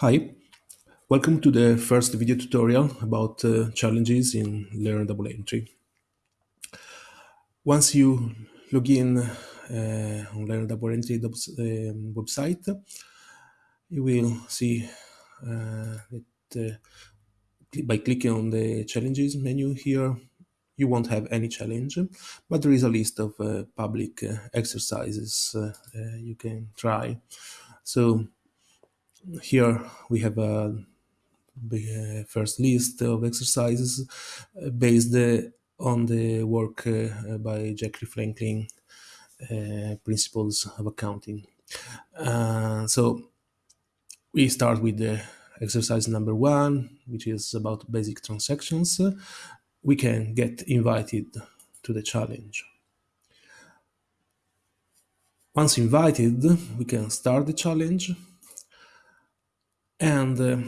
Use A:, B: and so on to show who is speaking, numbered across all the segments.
A: Hi, welcome to the first video tutorial about uh, challenges in Learn Double Entry. Once you log in uh, on Learn Double Entry um, website, you will see uh, that uh, by clicking on the challenges menu here, you won't have any challenge, but there is a list of uh, public uh, exercises you can try. So here we have a first list of exercises uh, based uh, on the work uh, by Jackie Franklin, Principles of Accounting. so we start with the exercise number one, which is about basic transactions. We can get invited to the challenge. Once invited, we can start the challenge and uh,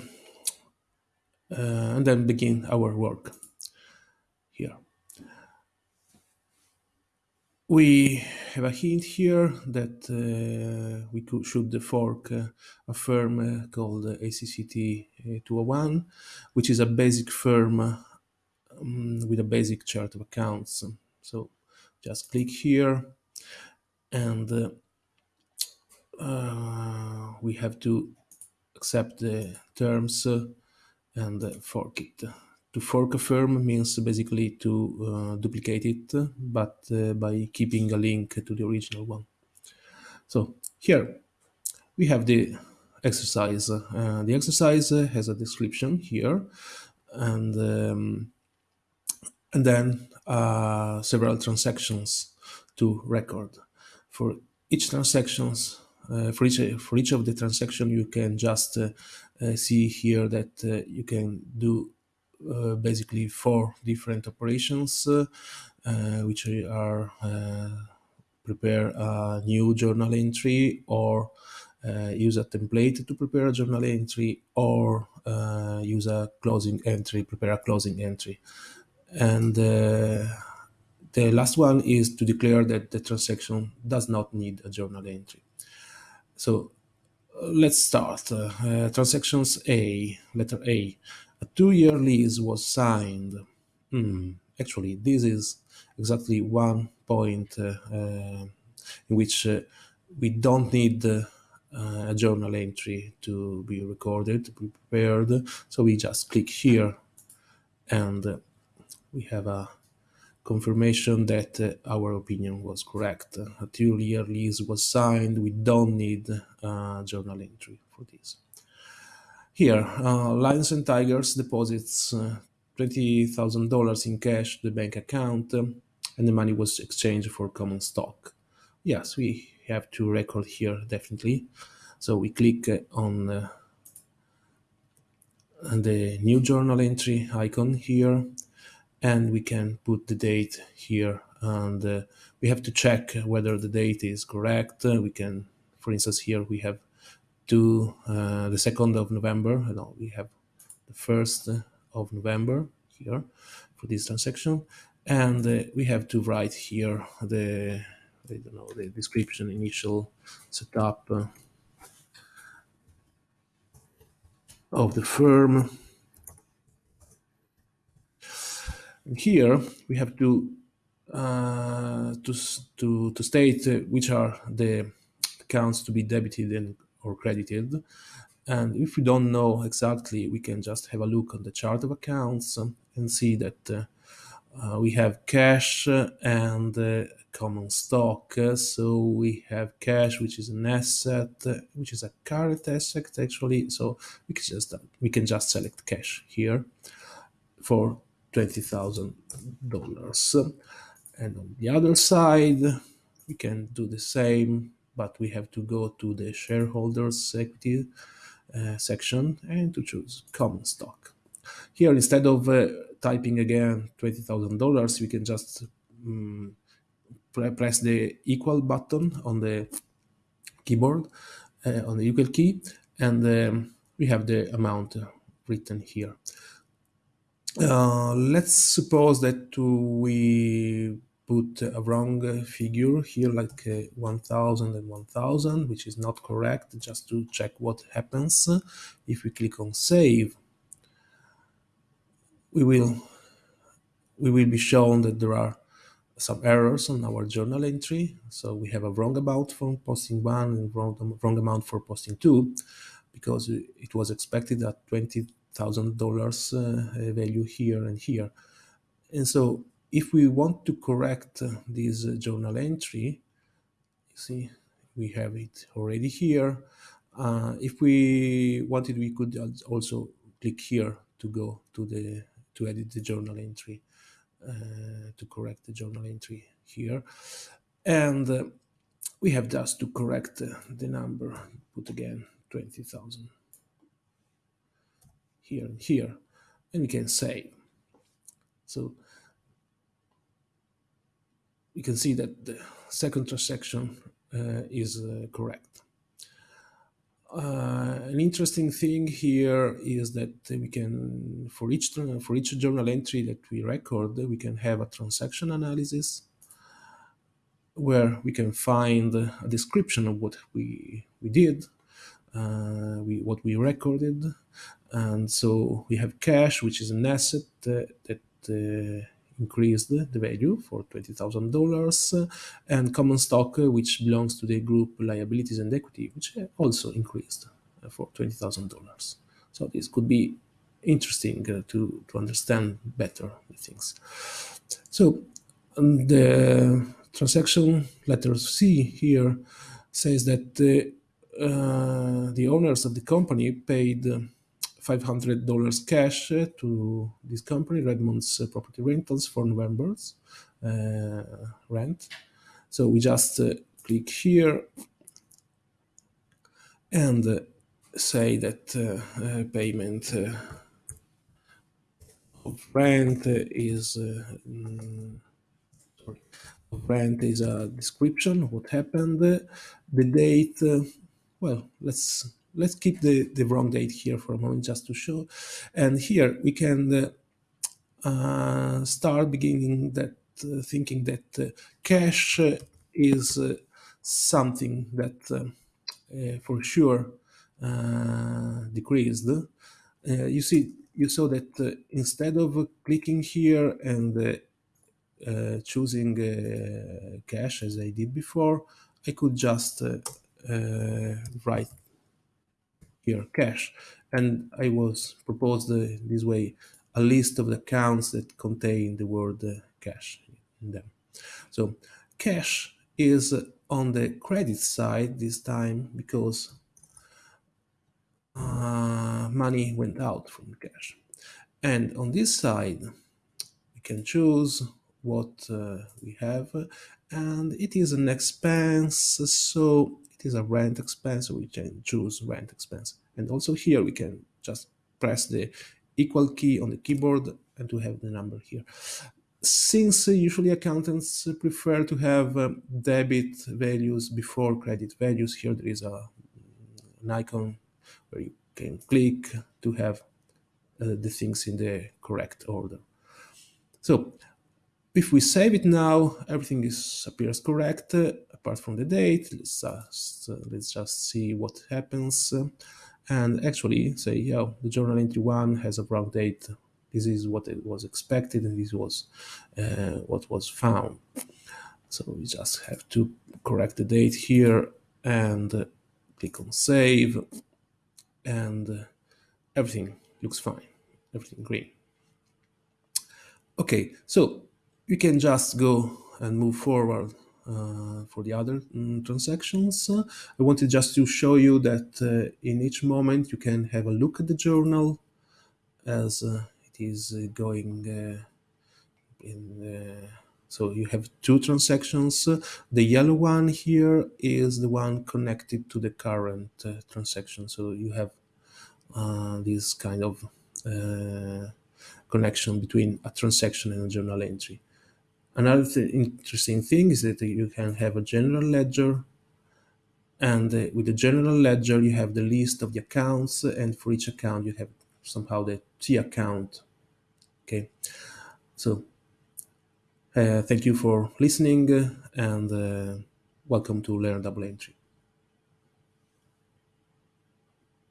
A: uh, and then begin our work here. We have a hint here that uh, we could, should fork uh, a firm called ACCT 201, which is a basic firm um, with a basic chart of accounts. So just click here and uh, uh, we have to accept the terms and fork it. To fork a firm means basically to uh, duplicate it, but uh, by keeping a link to the original one. So here we have the exercise. Uh, the exercise has a description here, and um, and then uh, several transactions to record. For each transactions, uh, for each for each of the transaction, you can just uh, uh, see here that uh, you can do uh, basically four different operations, which are prepare a new journal entry or uh, use a template to prepare a journal entry or uh, use a closing entry, prepare a closing entry. And uh, the last one is to declare that the transaction does not need a journal entry. So let's start. Uh, uh, transactions A, letter A. A two-year lease was signed. Hmm. Actually, this is exactly one point uh, uh in which uh, we don't need uh, a journal entry to be recorded, to be prepared. So we just click here and we have a confirmation that uh, our opinion was correct. A two-year lease was signed. We don't need a journal entry for this. Here, uh, Lions and Tigers deposits uh, $20,000 in cash to the bank account and the money was exchanged for common stock. Yes, we have to record here definitely. So we click on uh, the new journal entry icon here and we can put the date here. And uh, we have to check whether the date is correct. Uh, we can for instance here we have to uh, the 2nd of November. No we have the 1st of November here for this transaction. And uh, we have to write here the I don't know the description initial setup uh, of the firm here we have to uh, to, to, to state which are the accounts to be debited and or credited. And if we don't know exactly, we can just have a look on the chart of accounts and see that uh, uh, we have cash and uh, common stock. So we have cash, which is an asset, which is a current asset actually. So we can just we can just select cash here for $20,000. And on the other side, we can do the same, but we have to go to the shareholders equity uh, section and to choose common stock. Here, instead of uh, typing again $20,000, we can just um, press the equal button on the keyboard, uh, on the equal key, and um, we have the amount written here. Uh, let's suppose that we put a wrong figure here, like 1000 and 1000, which is not correct, just to check what happens. If we click on save, we will we will be shown that there are some errors on our journal entry. So we have a wrong amount for posting one and wrong, wrong amount for posting two, because it was expected at $20,000 uh, value here and here. And so if we want to correct uh, this uh, journal entry, you see, we have it already here. Uh, if we wanted, we could also click here to go to the to edit the journal entry. Uh, to correct the journal entry here. And uh, we have just to correct uh, the number, put again 20,000 here and here, and we can save. So we can see that the second transaction uh, is uh, correct. Uh, an interesting thing here is that we can, for each for each journal entry that we record, we can have a transaction analysis where we can find a description of what we we did, uh, we what we recorded, and so we have cash, which is an asset uh, that uh, increased the value for $20,000 and common stock, uh, which belongs to the group liabilities and equity, which also increased uh, for $20,000. So this could be interesting uh, to, to understand better the things. So um, the transaction letter C here says that the, uh, the owners of the company paid $500 cash to this company, Redmond's Property Rentals, for November's uh, rent. So we just uh, click here and uh, say that uh, payment uh, of rent is sorry, rent is a description what happened, the date. well, let's let's keep the, the wrong date here for a moment just to show. And here we can uh, uh start beginning that uh, thinking that uh, cash is uh, something that uh, for sure decreased. you see, you saw that instead of clicking here and choosing cash as I did before, I could just write cash. And I was proposed this way a list of the accounts that contain the word uh, cash in them. So cash is on the credit side this time because uh, money went out from cash. And on this side, we can choose what uh, we have and it is an expense so it is a rent expense, so we can choose rent expense. And also here we can just press the equal key on the keyboard and to have the number here. Since uh, usually accountants prefer to have um, debit values before credit values, here there is a, an icon where you can click to have uh, the things in the correct order. So if we save it now, everything is appears correct apart from the date. Let's just, uh, let's just see what happens. And actually say, yeah, the journal entry one has a wrong date. This is what it was expected and this was uh, what was found. So we just have to correct the date here and click on save and everything looks fine, everything green. Okay, so you can just go and move forward for the other um, transactions. Uh, I wanted just to show you that uh, in each moment you can have a look at the journal as uh, it is uh, going uh, in so you have two transactions. The yellow one here is the one connected to the current transaction. So you have this kind of connection between a transaction and a journal entry. Another th interesting thing is that you can have a general ledger and uh, with the general ledger you have the list of the accounts and for each account you have somehow the T account okay so Uh, thank you for listening and uh, welcome to Learn Double Entry.